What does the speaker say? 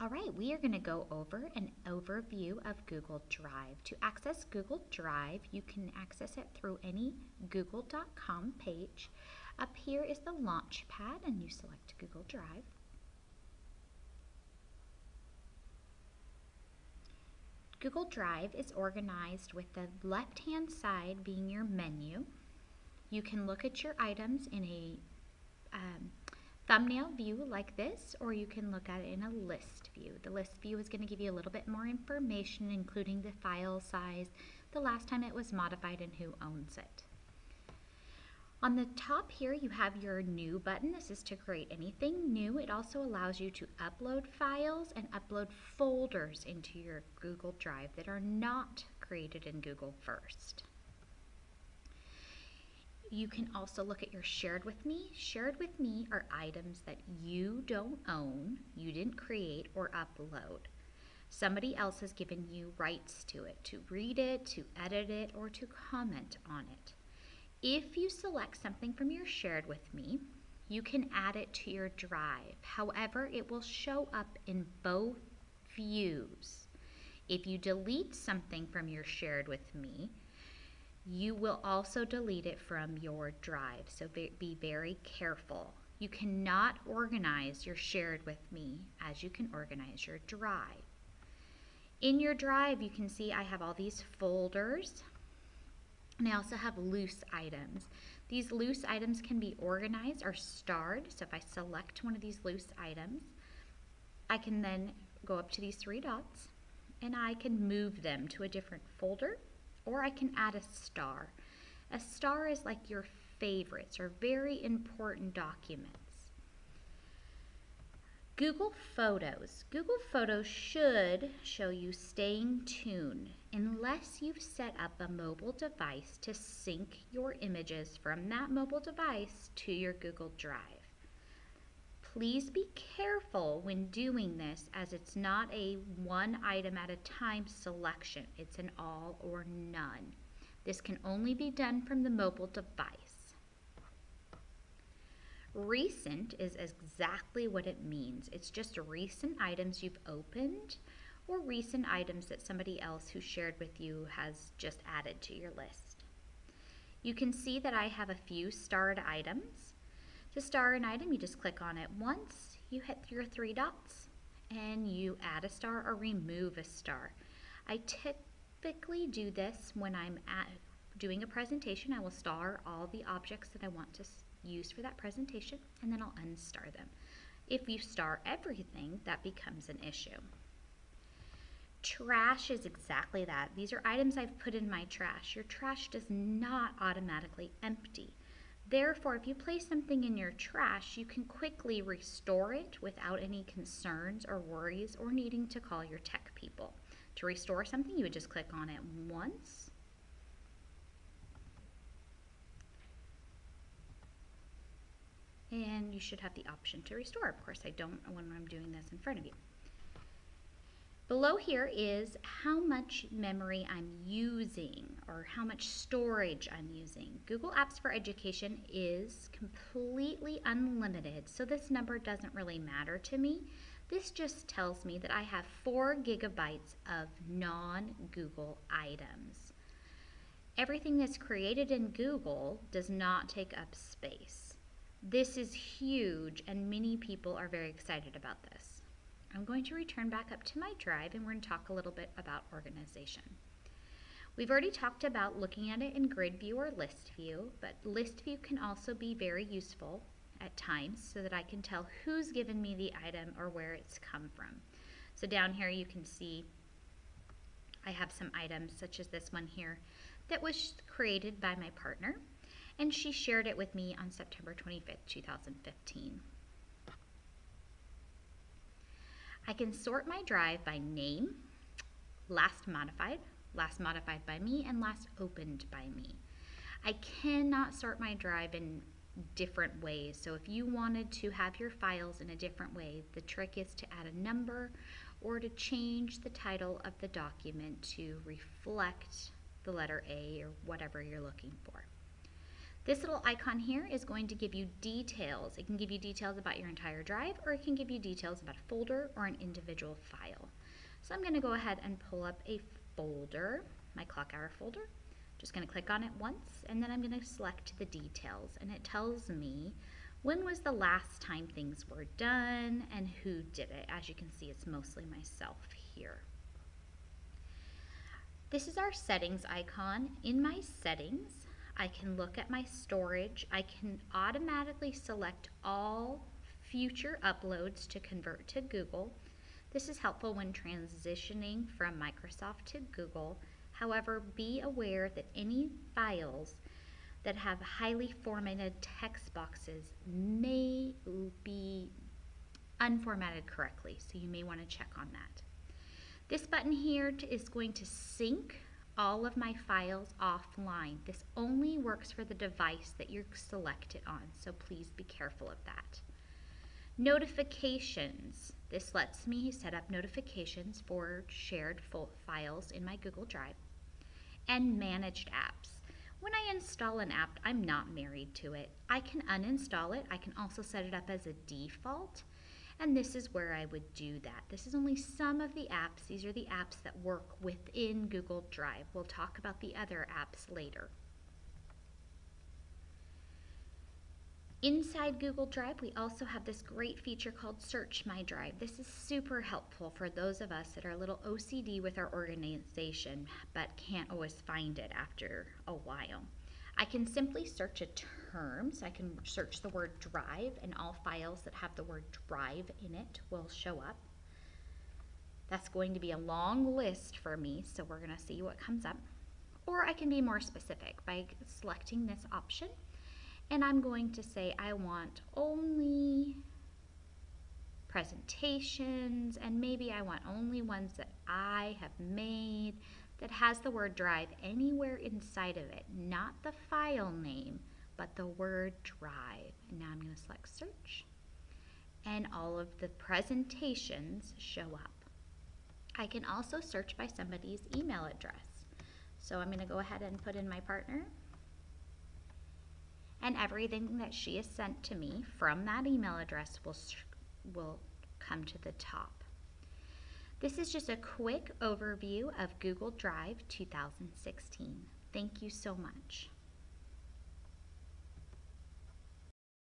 All right, we are going to go over an overview of Google Drive. To access Google Drive, you can access it through any google.com page. Up here is the launch pad and you select Google Drive. Google Drive is organized with the left-hand side being your menu. You can look at your items in a um, thumbnail view like this, or you can look at it in a list view. The list view is going to give you a little bit more information, including the file size, the last time it was modified, and who owns it. On the top here, you have your new button. This is to create anything new. It also allows you to upload files and upload folders into your Google Drive that are not created in Google first. You can also look at your shared with me. Shared with me are items that you don't own, you didn't create or upload. Somebody else has given you rights to it, to read it, to edit it, or to comment on it. If you select something from your shared with me, you can add it to your drive. However, it will show up in both views. If you delete something from your shared with me, you will also delete it from your drive, so be very careful. You cannot organize your shared with me as you can organize your drive. In your drive, you can see I have all these folders, and I also have loose items. These loose items can be organized or starred, so if I select one of these loose items, I can then go up to these three dots, and I can move them to a different folder or I can add a star. A star is like your favorites or very important documents. Google Photos. Google Photos should show you staying tuned unless you've set up a mobile device to sync your images from that mobile device to your Google Drive. Please be careful when doing this as it's not a one item at a time selection. It's an all or none. This can only be done from the mobile device. Recent is exactly what it means. It's just recent items you've opened or recent items that somebody else who shared with you has just added to your list. You can see that I have a few starred items. To star an item, you just click on it once, you hit your three dots, and you add a star or remove a star. I typically do this when I'm at doing a presentation. I will star all the objects that I want to use for that presentation, and then I'll unstar them. If you star everything, that becomes an issue. Trash is exactly that. These are items I've put in my trash. Your trash does not automatically empty. Therefore, if you place something in your trash, you can quickly restore it without any concerns or worries or needing to call your tech people. To restore something, you would just click on it once. And you should have the option to restore. Of course, I don't when I'm doing this in front of you. Below here is how much memory I'm using or how much storage I'm using. Google Apps for Education is completely unlimited, so this number doesn't really matter to me. This just tells me that I have four gigabytes of non-Google items. Everything that's created in Google does not take up space. This is huge and many people are very excited about this. I'm going to return back up to my drive and we're going to talk a little bit about organization. We've already talked about looking at it in grid view or list view, but list view can also be very useful at times so that I can tell who's given me the item or where it's come from. So down here you can see I have some items such as this one here that was created by my partner and she shared it with me on September 25th, 2015. I can sort my drive by name, last modified, last modified by me, and last opened by me. I cannot sort my drive in different ways. So if you wanted to have your files in a different way, the trick is to add a number or to change the title of the document to reflect the letter A or whatever you're looking for. This little icon here is going to give you details. It can give you details about your entire drive or it can give you details about a folder or an individual file. So I'm going to go ahead and pull up a folder, my clock hour folder. Just going to click on it once and then I'm going to select the details and it tells me when was the last time things were done and who did it. As you can see it's mostly myself here. This is our settings icon. In my settings I can look at my storage. I can automatically select all future uploads to convert to Google. This is helpful when transitioning from Microsoft to Google However, be aware that any files that have highly formatted text boxes may be unformatted correctly, so you may want to check on that. This button here is going to sync all of my files offline. This only works for the device that you're selected on, so please be careful of that. Notifications. This lets me set up notifications for shared files in my Google Drive and managed apps. When I install an app, I'm not married to it. I can uninstall it. I can also set it up as a default. And this is where I would do that. This is only some of the apps. These are the apps that work within Google Drive. We'll talk about the other apps later. Inside Google Drive, we also have this great feature called Search My Drive. This is super helpful for those of us that are a little OCD with our organization but can't always find it after a while. I can simply search a term, so I can search the word drive and all files that have the word drive in it will show up. That's going to be a long list for me, so we're going to see what comes up. Or I can be more specific by selecting this option and I'm going to say I want only presentations and maybe I want only ones that I have made that has the word drive anywhere inside of it, not the file name, but the word drive. And now I'm going to select search and all of the presentations show up. I can also search by somebody's email address. So I'm going to go ahead and put in my partner and everything that she has sent to me from that email address will, will come to the top. This is just a quick overview of Google Drive 2016. Thank you so much.